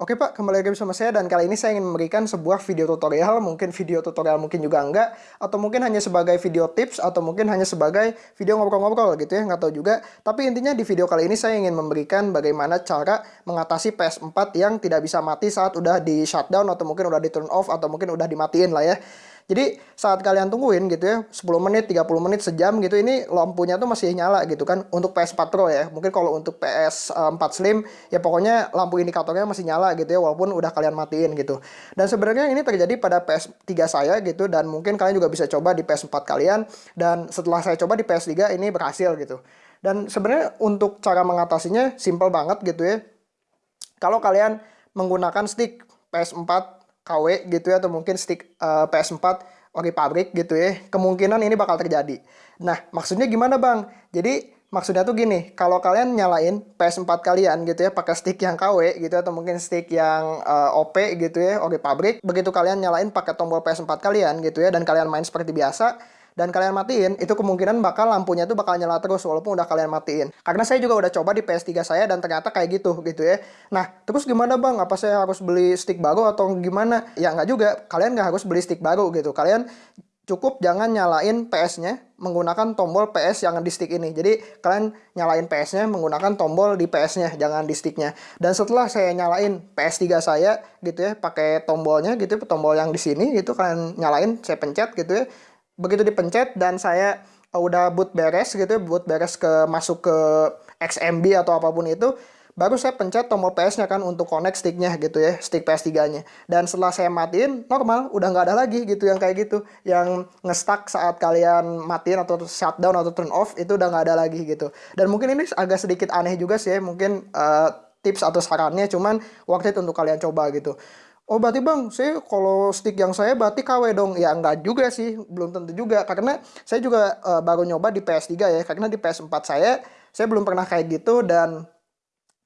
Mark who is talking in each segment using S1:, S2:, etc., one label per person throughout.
S1: Oke Pak, kembali lagi bersama saya dan kali ini saya ingin memberikan sebuah video tutorial, mungkin video tutorial mungkin juga enggak, atau mungkin hanya sebagai video tips, atau mungkin hanya sebagai video ngobrol-ngobrol gitu ya, nggak tahu juga. Tapi intinya di video kali ini saya ingin memberikan bagaimana cara mengatasi PS4 yang tidak bisa mati saat udah di shutdown, atau mungkin udah di turn off, atau mungkin udah dimatiin lah ya. Jadi saat kalian tungguin gitu ya 10 menit, 30 menit, sejam gitu ini lampunya tuh masih nyala gitu kan untuk PS4 Pro ya. Mungkin kalau untuk PS4 Slim ya pokoknya lampu indikatornya masih nyala gitu ya walaupun udah kalian matiin gitu. Dan sebenarnya ini terjadi pada PS3 saya gitu dan mungkin kalian juga bisa coba di PS4 kalian dan setelah saya coba di PS3 ini berhasil gitu. Dan sebenarnya untuk cara mengatasinya simple banget gitu ya. Kalau kalian menggunakan stick PS4 KW gitu ya atau mungkin stick uh, eh, PS4 ori pabrik gitu ya kemungkinan ini bakal terjadi. Nah maksudnya gimana bang? Jadi maksudnya tuh gini kalau kalian nyalain PS4 kalian gitu ya pakai stick yang KW gitu atau mungkin stick yang uh, OP gitu ya ori pabrik begitu kalian nyalain pakai tombol PS4 kalian gitu ya dan kalian main seperti biasa dan kalian matiin, itu kemungkinan bakal lampunya tuh bakal nyala terus walaupun udah kalian matiin. Karena saya juga udah coba di PS3 saya dan ternyata kayak gitu gitu ya. Nah, terus gimana bang? Apa saya harus beli stick baru atau gimana? Ya nggak juga, kalian nggak harus beli stick baru gitu. Kalian cukup jangan nyalain PS-nya menggunakan tombol PS yang di stick ini. Jadi kalian nyalain PS-nya menggunakan tombol di PS-nya, jangan di stick-nya. Dan setelah saya nyalain PS3 saya gitu ya, pakai tombolnya gitu, tombol yang di sini gitu kalian nyalain, saya pencet gitu ya begitu dipencet dan saya uh, udah boot beres gitu boot beres ke masuk ke XMB atau apa pun itu baru saya pencet tombol PS-nya kan untuk connect sticknya gitu ya, stick PS3-nya. Dan setelah saya matiin, normal, udah nggak ada lagi gitu yang kayak gitu. Yang nge-stuck saat kalian matiin atau shutdown atau turn off, itu udah nggak ada lagi gitu. Dan mungkin ini agak sedikit aneh juga sih ya, mungkin uh, tips atau sarannya, cuman waktu itu untuk kalian coba gitu. Oh berarti bang, saya kalau stick yang saya berarti KW dong. Ya enggak juga sih, belum tentu juga. Karena saya juga uh, baru nyoba di PS3 ya. Karena di PS4 saya, saya belum pernah kayak gitu. Dan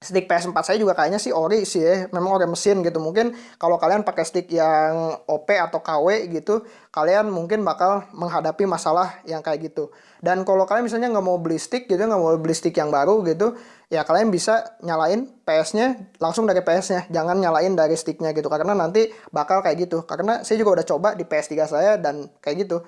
S1: stick PS4 saya juga kayaknya sih ori sih ya. Memang ori mesin gitu. Mungkin kalau kalian pakai stick yang OP atau KW gitu, kalian mungkin bakal menghadapi masalah yang kayak gitu. Dan kalau kalian misalnya nggak mau beli stick gitu, nggak mau beli stick yang baru gitu, ya kalian bisa nyalain PS-nya langsung dari PS-nya jangan nyalain dari stick-nya gitu karena nanti bakal kayak gitu karena saya juga udah coba di PS3 saya dan kayak gitu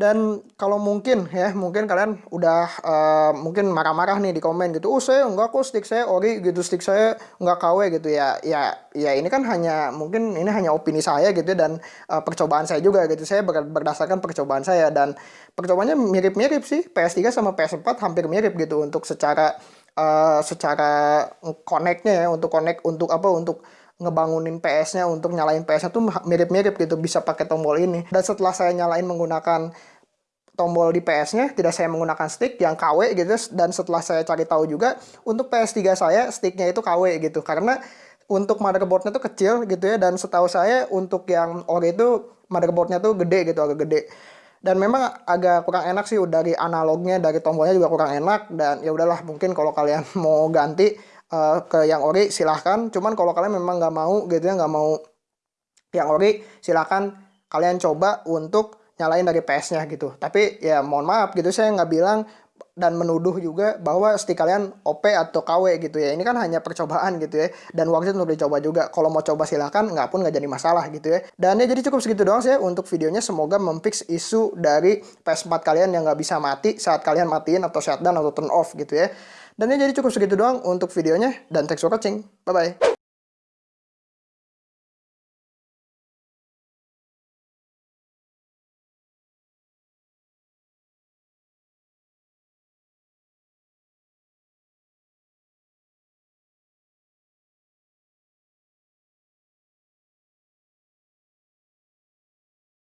S1: dan kalau mungkin ya mungkin kalian udah uh, mungkin marah-marah nih di komen gitu oh saya enggak kok stick saya ori gitu stick saya enggak KW gitu ya ya ya ini kan hanya mungkin ini hanya opini saya gitu dan uh, percobaan saya juga gitu. Saya berdasarkan percobaan saya dan percobaannya mirip-mirip sih. PS3 sama PS4 hampir mirip gitu untuk secara uh, secara connectnya ya untuk connect untuk apa untuk ngebangunin PS-nya untuk nyalain PS-nya tuh mirip-mirip gitu bisa pakai tombol ini. Dan setelah saya nyalain menggunakan tombol di PS-nya tidak saya menggunakan stick yang KW gitu dan setelah saya cari tahu juga untuk PS3 saya sticknya itu KW gitu. Karena untuk motherboardnya tuh kecil gitu ya dan setahu saya untuk yang ori itu motherboardnya tuh gede gitu agak gede. Dan memang agak kurang enak sih dari analognya dari tombolnya juga kurang enak dan ya udahlah mungkin kalau kalian mau ganti uh, ke yang ori silahkan. Cuman kalau kalian memang nggak mau gitu ya nggak mau yang ori silahkan kalian coba untuk nyalain dari PS-nya gitu tapi ya mohon maaf gitu saya nggak bilang dan menuduh juga bahwa stick kalian OP atau KW gitu ya. Ini kan hanya percobaan gitu ya. Dan waktu itu untuk dicoba juga. Kalau mau coba silahkan, nggak pun nggak jadi masalah gitu ya. Dan ya jadi cukup segitu doang sih ya untuk videonya. Semoga memfix isu dari PS4 kalian yang nggak bisa mati saat kalian matiin atau shutdown atau turn off gitu ya. Dan ya jadi cukup segitu doang untuk videonya. Dan thanks for watching. Bye-bye.